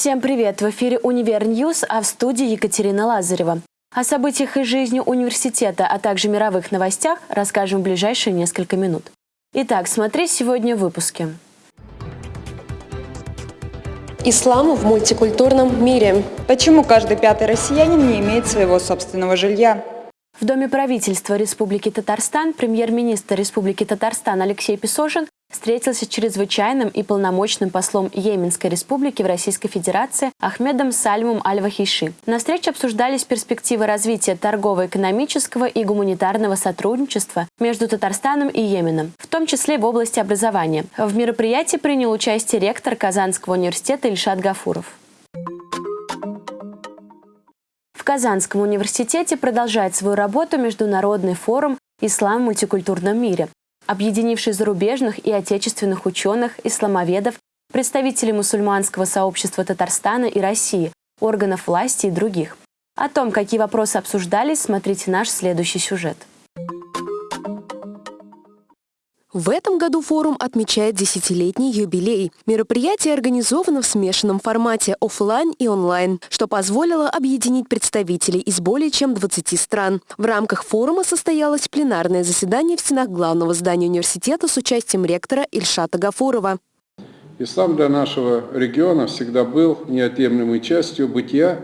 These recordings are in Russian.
Всем привет! В эфире «Univer News», а в студии Екатерина Лазарева. О событиях из жизни университета, а также мировых новостях расскажем в ближайшие несколько минут. Итак, смотри сегодня в выпуске. Ислам в мультикультурном мире. Почему каждый пятый россиянин не имеет своего собственного жилья? В Доме правительства Республики Татарстан премьер-министр Республики Татарстан Алексей Песошин встретился с чрезвычайным и полномочным послом Йеменской республики в Российской Федерации Ахмедом Сальмом Аль-Вахиши. На встрече обсуждались перспективы развития торгово-экономического и гуманитарного сотрудничества между Татарстаном и Йеменом, в том числе в области образования. В мероприятии принял участие ректор Казанского университета Ильшат Гафуров. В Казанском университете продолжает свою работу Международный форум «Ислам в мультикультурном мире», объединивший зарубежных и отечественных ученых, исламоведов, представителей мусульманского сообщества Татарстана и России, органов власти и других. О том, какие вопросы обсуждались, смотрите наш следующий сюжет. В этом году форум отмечает десятилетний юбилей. Мероприятие организовано в смешанном формате офлайн и онлайн, что позволило объединить представителей из более чем 20 стран. В рамках форума состоялось пленарное заседание в стенах главного здания университета с участием ректора Ильшата Гафурова. Ислам для нашего региона всегда был неотъемлемой частью бытия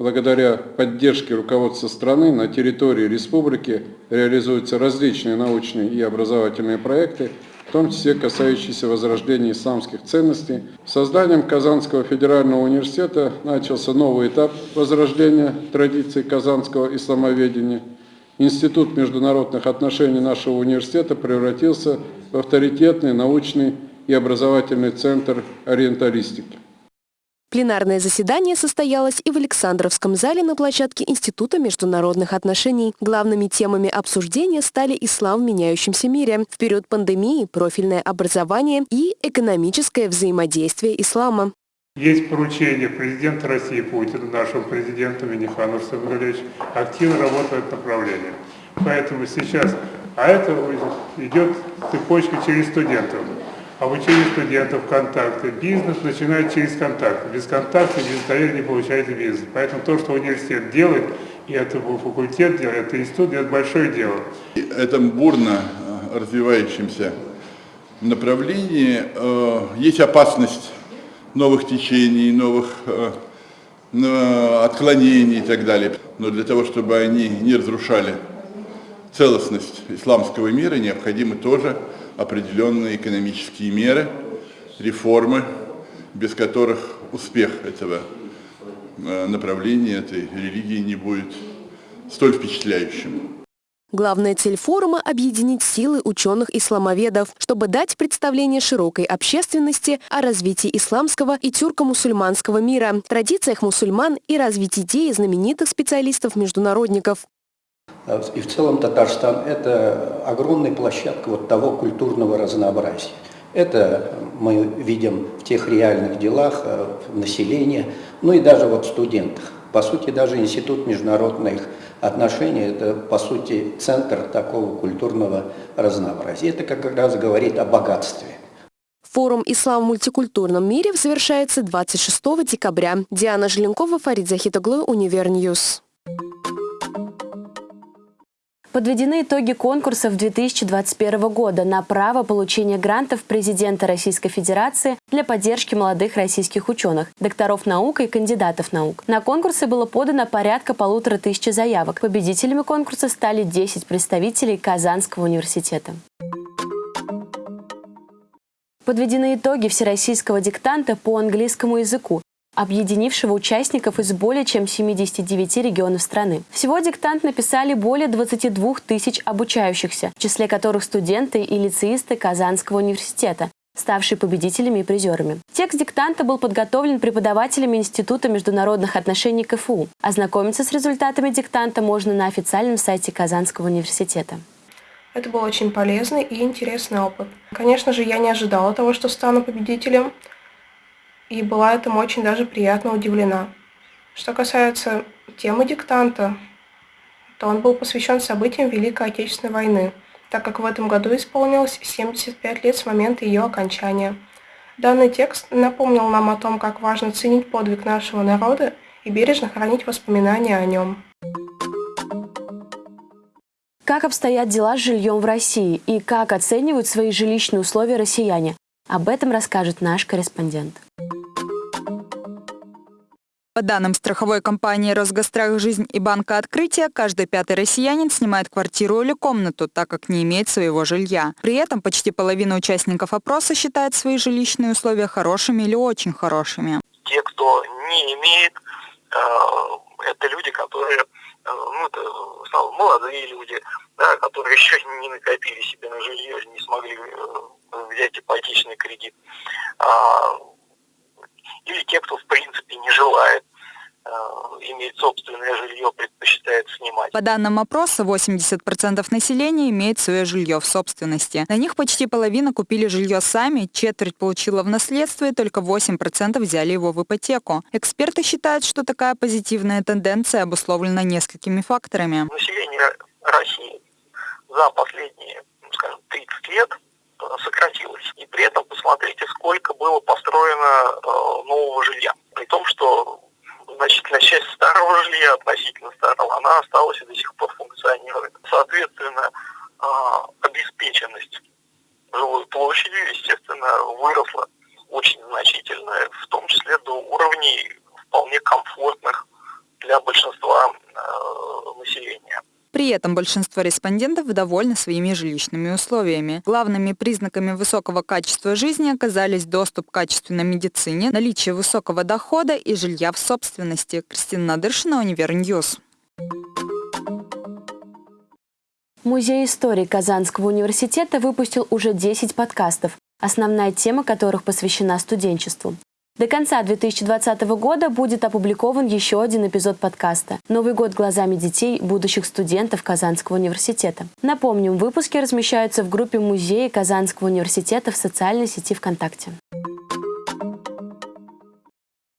Благодаря поддержке руководства страны на территории республики реализуются различные научные и образовательные проекты, в том числе касающиеся возрождения исламских ценностей. Созданием Казанского федерального университета начался новый этап возрождения традиций казанского исламоведения. Институт международных отношений нашего университета превратился в авторитетный научный и образовательный центр ориенталистики. Пленарное заседание состоялось и в Александровском зале на площадке Института международных отношений. Главными темами обсуждения стали ислам в меняющемся мире, в период пандемии, профильное образование и экономическое взаимодействие ислама. Есть поручение президента России Путина, нашего президента Миниханова Сабралевич, активно работает в направлении. Поэтому сейчас, а это идет цепочка через студентов обучение студентов, контакты. Бизнес начинает через контакты. Без контакта, без доверия не получаете бизнес. Поэтому то, что университет делает, и это факультет делает, это институт делает большое дело. В этом бурно э, развивающемся направлении э, есть опасность новых течений, новых э, отклонений и так далее. Но для того, чтобы они не разрушали целостность исламского мира, необходимо тоже определенные экономические меры, реформы, без которых успех этого э, направления, этой религии не будет столь впечатляющим. Главная цель форума – объединить силы ученых-исламоведов, чтобы дать представление широкой общественности о развитии исламского и тюрко-мусульманского мира, традициях мусульман и развитии идеи знаменитых специалистов-международников. А и в целом Татарстан – это огромная площадка вот того культурного разнообразия. Это мы видим в тех реальных делах, э, в населении, ну и даже вот в студентах. По сути, даже Институт международных отношений – это, по сути, центр такого культурного разнообразия. Это как раз говорит о богатстве. Форум «Ислам в мультикультурном мире» завершается 26 декабря. Диана Желенкова, Фарид Захитоглу, Univer News. Подведены итоги конкурсов 2021 года на право получения грантов президента Российской Федерации для поддержки молодых российских ученых, докторов наук и кандидатов наук. На конкурсы было подано порядка полутора тысяч заявок. Победителями конкурса стали 10 представителей Казанского университета. Подведены итоги всероссийского диктанта по английскому языку объединившего участников из более чем 79 регионов страны. Всего диктант написали более 22 тысяч обучающихся, в числе которых студенты и лицеисты Казанского университета, ставшие победителями и призерами. Текст диктанта был подготовлен преподавателями Института международных отношений КФУ. Ознакомиться с результатами диктанта можно на официальном сайте Казанского университета. Это был очень полезный и интересный опыт. Конечно же, я не ожидала того, что стану победителем, и была этому очень даже приятно удивлена. Что касается темы диктанта, то он был посвящен событиям Великой Отечественной войны, так как в этом году исполнилось 75 лет с момента ее окончания. Данный текст напомнил нам о том, как важно ценить подвиг нашего народа и бережно хранить воспоминания о нем. Как обстоят дела с жильем в России и как оценивают свои жилищные условия россияне? Об этом расскажет наш корреспондент. По данным страховой компании «Росгострах Жизнь» и Банка Открытия, каждый пятый россиянин снимает квартиру или комнату, так как не имеет своего жилья. При этом почти половина участников опроса считает свои жилищные условия хорошими или очень хорошими. Те, кто не имеет, э, это люди, которые, э, ну, это молодые люди, да, которые еще не накопили себе на жилье, не смогли э, взять ипотечный кредит. А, или те, кто в принципе не желает э, иметь собственное жилье, предпочитает снимать. По данным опроса, 80% населения имеет свое жилье в собственности. На них почти половина купили жилье сами, четверть получила в наследство и только 8% взяли его в ипотеку. Эксперты считают, что такая позитивная тенденция обусловлена несколькими факторами. Население России за последние, ну, скажем, 30 лет сократилось. И при этом посмотрите, сколько было построено э, нового жилья. При том, что значительная часть старого жилья, относительно старого, она осталась и до сих пор функционирует. Соответственно, э, обеспеченность жилой площадью, естественно, выросла очень значительно, в том числе до уровней вполне комфортных для большинства э, населения. При этом большинство респондентов довольны своими жилищными условиями. Главными признаками высокого качества жизни оказались доступ к качественной медицине, наличие высокого дохода и жилья в собственности. Кристина Надыршина, Univer News. Музей истории Казанского университета выпустил уже 10 подкастов, основная тема которых посвящена студенчеству. До конца 2020 года будет опубликован еще один эпизод подкаста «Новый год глазами детей будущих студентов Казанского университета». Напомним, выпуски размещаются в группе музея Казанского университета в социальной сети ВКонтакте.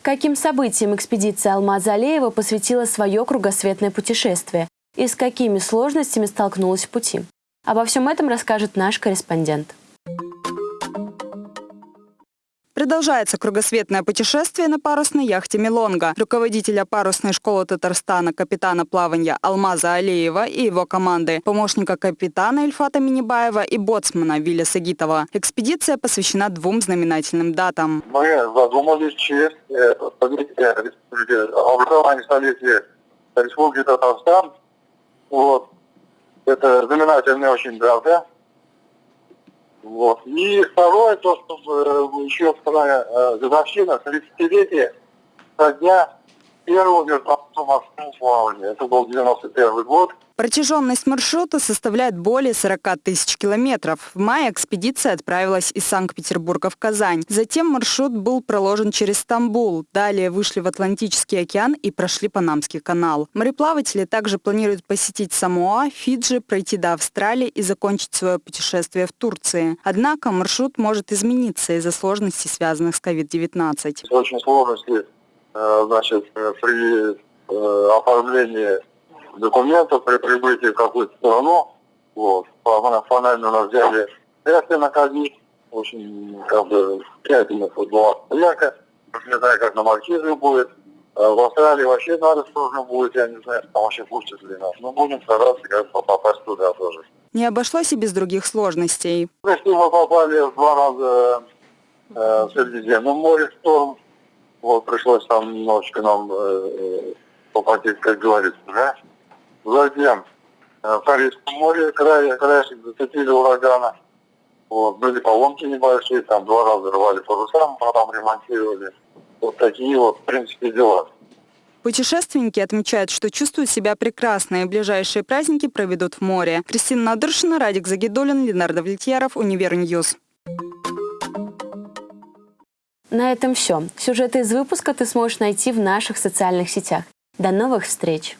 Каким событиям экспедиция Алмаза Алеева посвятила свое кругосветное путешествие и с какими сложностями столкнулась в пути? Обо всем этом расскажет наш корреспондент. Продолжается кругосветное путешествие на парусной яхте «Милонга». Руководителя парусной школы Татарстана капитана плавания Алмаза Алиева и его команды, помощника капитана Ильфата Минибаева и боцмана Виля Сагитова. Экспедиция посвящена двум знаменательным датам. Мы задумались честь э, образования столетия Республики Татарстан. Вот. Это знаменательная очень дата. Вот. И второе, то, что э, еще вторая э, годовщина, 30-летие со дня первого международного морского плавания. Это был 91 год. Протяженность маршрута составляет более 40 тысяч километров. В мае экспедиция отправилась из Санкт-Петербурга в Казань. Затем маршрут был проложен через Стамбул. Далее вышли в Атлантический океан и прошли Панамский канал. Мореплаватели также планируют посетить Самоа, Фиджи, пройти до Австралии и закончить свое путешествие в Турции. Однако маршрут может измениться из-за сложностей, связанных с COVID-19. Очень сложности э, значит, при э, оформлении документов при прибытии в какую-то страну. Вот. Формально нас взяли тесты на ковид. Очень как бы тщательно была проверка. Не знаю, как на Маркизе будет. А в Австралии вообще надо сложно будет, я не знаю, там вообще пустят ли нас. Но будем стараться как бы попасть туда тоже. Не обошлось и без других сложностей. Если мы попали два раза э, в Средиземном море в шторм, вот пришлось там немножечко нам э, попотеть, как говорится, да? Затем э, в Карибском море край, краешек зацепили урагана. Вот, были поломки небольшие, там два раза рвали паруса, потом ремонтировали. Вот такие вот, в принципе, дела. Путешественники отмечают, что чувствуют себя прекрасно и ближайшие праздники проведут в море. Кристина Надыршина, Радик Загидулин, Ленар Давлетьяров, Универ News. На этом все. Сюжеты из выпуска ты сможешь найти в наших социальных сетях. До новых встреч!